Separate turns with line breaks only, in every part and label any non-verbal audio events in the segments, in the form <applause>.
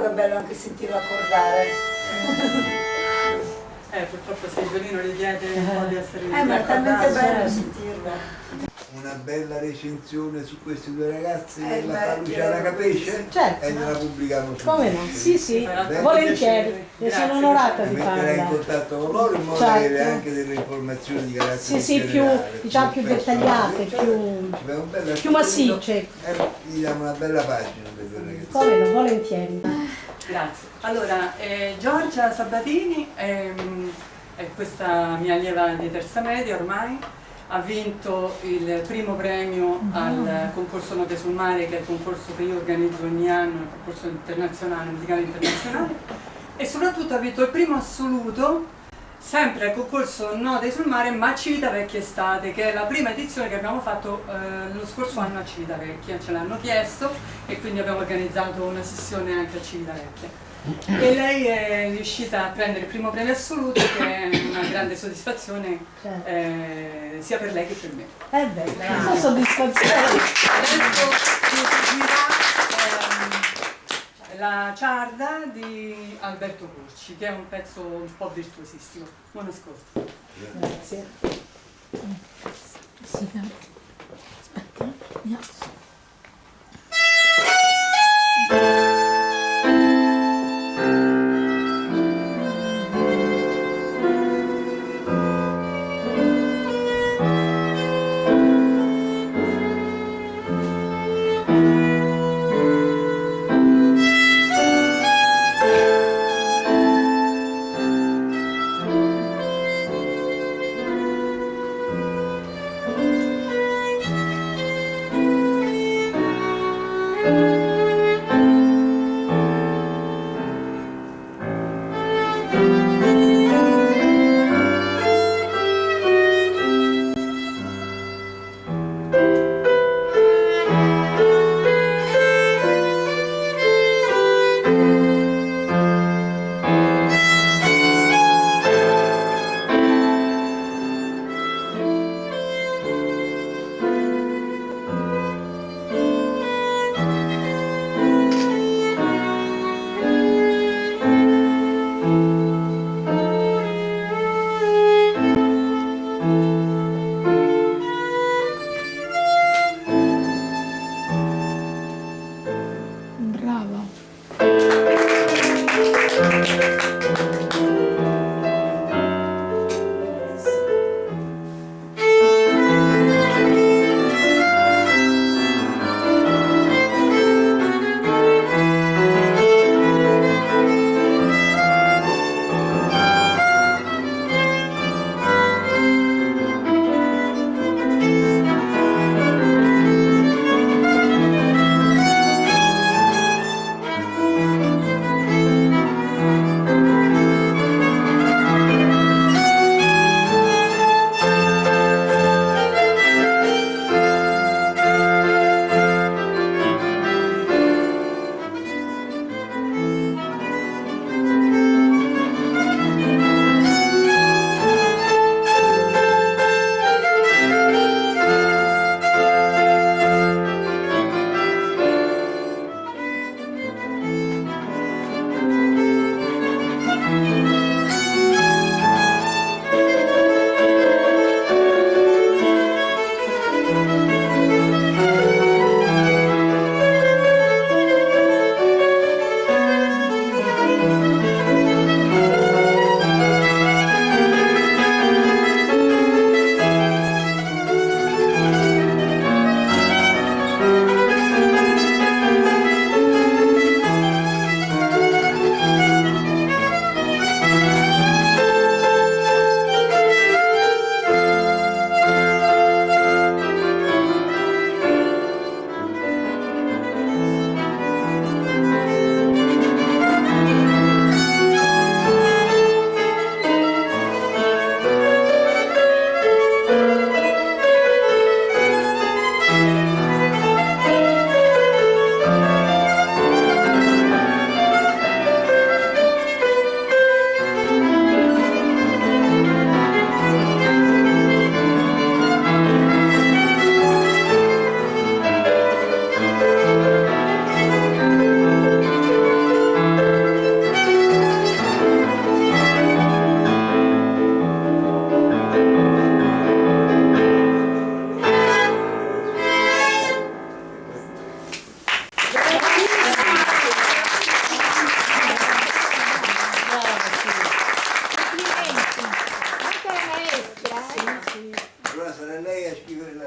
bello che è bello anche sentirlo accordare. <laughs>
Eh, purtroppo se il violino richiede un po' di essere Eh, ma è talmente bello
sentirlo.
Una bella recensione su questi due ragazzi Eh, della Luciana Capisce Certo. e gliela pubblichiamo su Come no? Sì, sì, Beh, volentieri.
Ne sono onorata di metterai in farla.
contatto con loro in modo Certo. da avere anche delle informazioni di carattere Sì, sì, più, diciamo, più dettagliate, più, più massicce. E gli diamo una bella pagina per due ragazzi. Come
no, volentieri.
Grazie. Allora, eh, Giorgia Sabatini ehm, è questa mia allieva di terza media ormai, ha vinto il primo premio al concorso Note sul Mare, che è il concorso che io organizzo ogni anno, il concorso internazionale, musicale internazionale, e soprattutto ha vinto il primo assoluto sempre al concorso Note sul Mare, ma a Civitavecchia Estate, che è la prima edizione che abbiamo fatto eh, lo scorso anno a Civitavecchia, ce l'hanno chiesto e quindi abbiamo organizzato una sessione anche a Civitavecchia. E lei è riuscita a prendere il primo premio assoluto, che è una grande soddisfazione
Certo.
eh, sia per lei che per me.
È bello, sono soddisfazione. Adesso
ci eseguirà ehm, la ciarda di Alberto Curci, che è un pezzo un po' virtuosissimo. Buon ascolto.
Grazie. Sì, aspetta, mi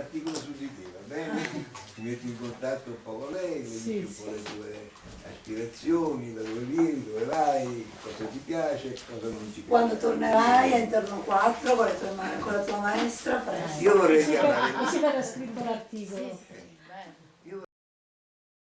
articolo su di te, va bene? Ah. Ti metti in contatto un po' con lei, vedi sì, un po' sì. le tue aspirazioni, da dove vieni, dove vai, cosa ti piace, cosa non ti piace. Quando tornerai a
intorno 4 con, con, la tua maestra farai. Io vorrei
chiamare. Mi si era scritto l'articolo. Sì.